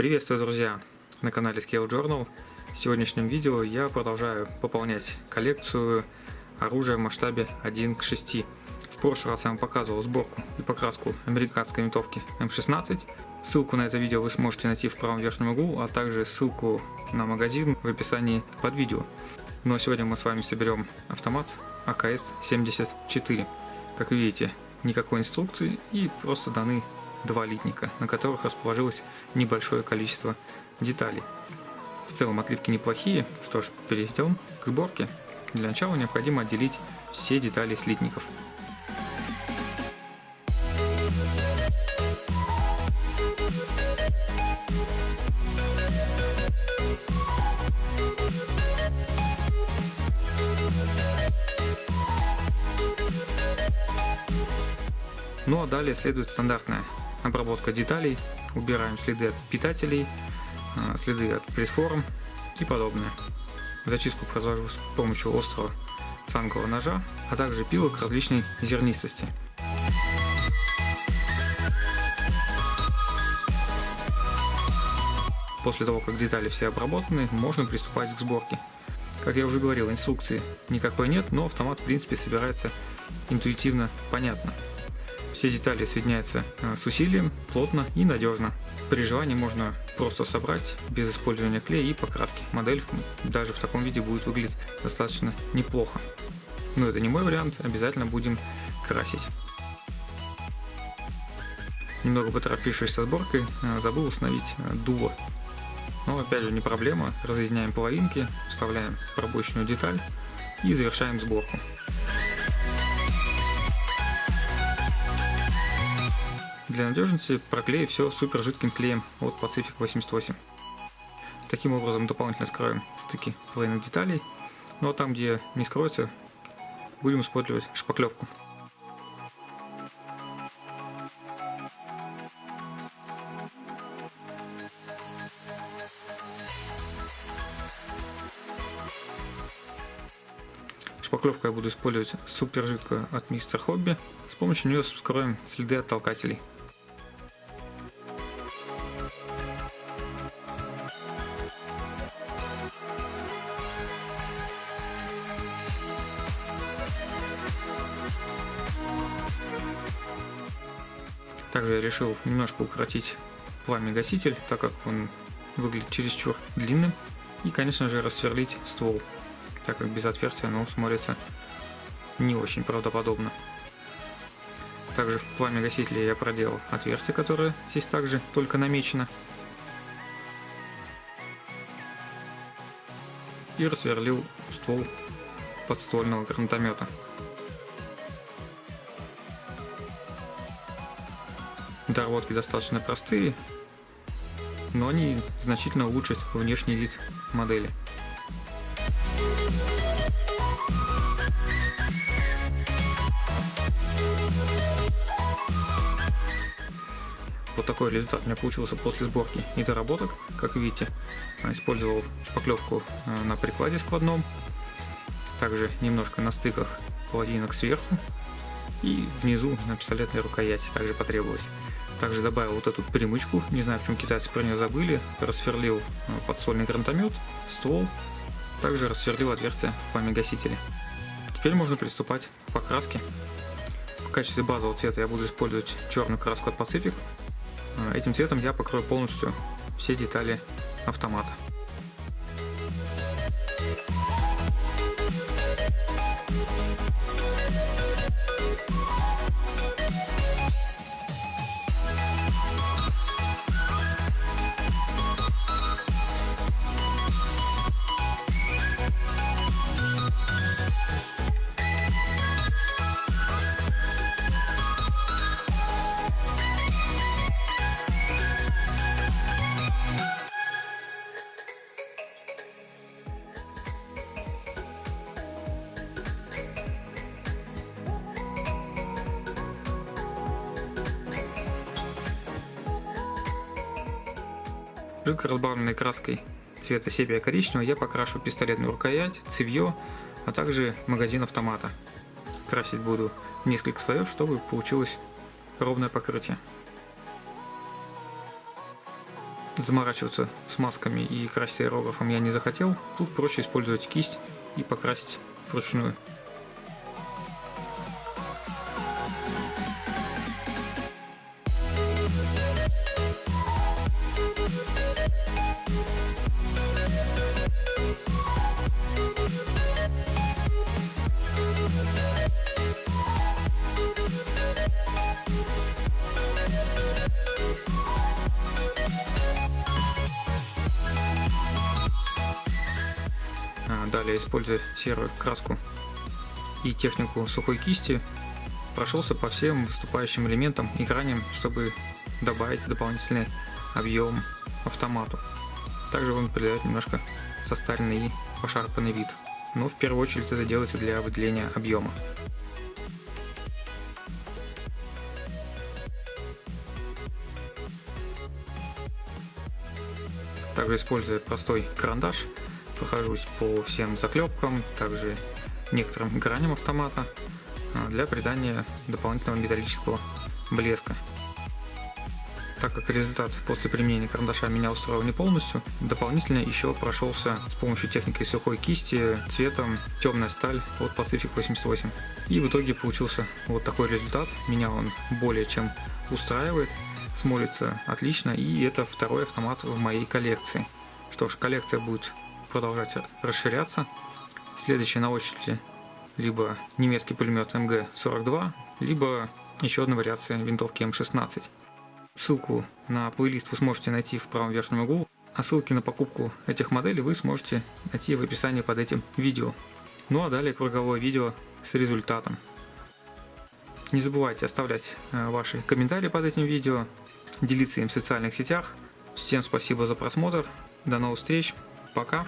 Приветствую, друзья, на канале Scale Journal. В сегодняшнем видео я продолжаю пополнять коллекцию оружия в масштабе 1 к 6. В прошлый раз я вам показывал сборку и покраску американской винтовки М16. Ссылку на это видео вы сможете найти в правом верхнем углу, а также ссылку на магазин в описании под видео. Ну а сегодня мы с вами соберем автомат АКС-74. Как видите, никакой инструкции и просто даны два литника, на которых расположилось небольшое количество деталей. В целом отливки неплохие, что ж, перейдем к сборке. Для начала необходимо отделить все детали слитников. Ну а далее следует стандартная обработка деталей, убираем следы от питателей, а, следы от пресс-форм и подобное. Зачистку произвожу с помощью острого цангового ножа, а также пилок различной зернистости. После того, как детали все обработаны, можно приступать к сборке. Как я уже говорил, инструкции никакой нет, но автомат в принципе собирается интуитивно понятно. Все детали соединяются э, с усилием, плотно и надежно. При желании можно просто собрать без использования клея и покраски. Модель даже в таком виде будет выглядеть достаточно неплохо. Но это не мой вариант, обязательно будем красить. Немного поторопившись со сборкой, э, забыл установить э, дуло. Но опять же не проблема, разъединяем половинки, вставляем пробочную деталь и завершаем сборку. Для надежности проклею все супер жидким клеем от Pacific 88. Таким образом дополнительно скроем стыки двойных деталей, ну а там где не скроется, будем использовать шпаклевку. Шпаклевку я буду использовать супер жидкую от Мистер Хобби. С помощью нее скроем следы от толкателей. Также я решил немножко укоротить пламя гаситель, так как он выглядит чересчур длинным. И, конечно же, рассверлить ствол, так как без отверстия оно смотрится не очень правдоподобно. Также в пламя гасителя я проделал отверстие, которое здесь также только намечено. И рассверлил ствол подствольного гранатомета. Доработки достаточно простые, но они значительно улучшат внешний вид модели. Вот такой результат у меня получился после сборки и доработок. Как видите, использовал шпаклевку э, на прикладе складном, также немножко на стыках половинок сверху и внизу на пистолетной рукояти также потребовалось. Также добавил вот эту примычку, не знаю, почему китайцы про нее забыли. Рассверлил э, подсольный гранатомет, ствол. Также рассверлил отверстие в пламя-гасителе. Теперь можно приступать к покраске. В качестве базового цвета я буду использовать черную краску от Pacific. Э, этим цветом я покрою полностью все детали автомата. え? Жидко разбавленной краской цвета сепия коричневого я покрашу пистолетную рукоять, цевье, а также магазин автомата. Красить буду несколько слоев, чтобы получилось ровное покрытие. заморачиваться с масками и красить аэрографом я не захотел. Тут проще использовать кисть и покрасить вручную. Далее, используя серую краску и технику сухой кисти, прошелся по всем выступающим элементам и граням, чтобы добавить дополнительный объем автомату. Также он придает немножко состаренный и пошарпанный вид. Но в первую очередь это делается для выделения объема. Также используя простой карандаш, прохожусь по всем заклепкам, также некоторым граням автомата а, для придания дополнительного металлического блеска. Так как результат после применения карандаша меня устроил не полностью, дополнительно еще прошелся с помощью техники сухой кисти цветом темная сталь от Pacific 88. И в итоге получился вот такой результат. Меня он более чем устраивает, смотрится отлично и это второй автомат в моей коллекции. Что ж, коллекция будет продолжать расширяться. Следующий на очереди либо немецкий пулемет МГ-42, либо еще одна вариация винтовки М16. Ссылку на плейлист вы сможете найти в правом верхнем углу, а ссылки на покупку этих моделей вы сможете найти в описании под этим видео. Ну а далее круговое видео с результатом. Не забывайте оставлять э, ваши комментарии под этим видео, делиться им в социальных сетях. Всем спасибо за просмотр, до новых встреч, пока!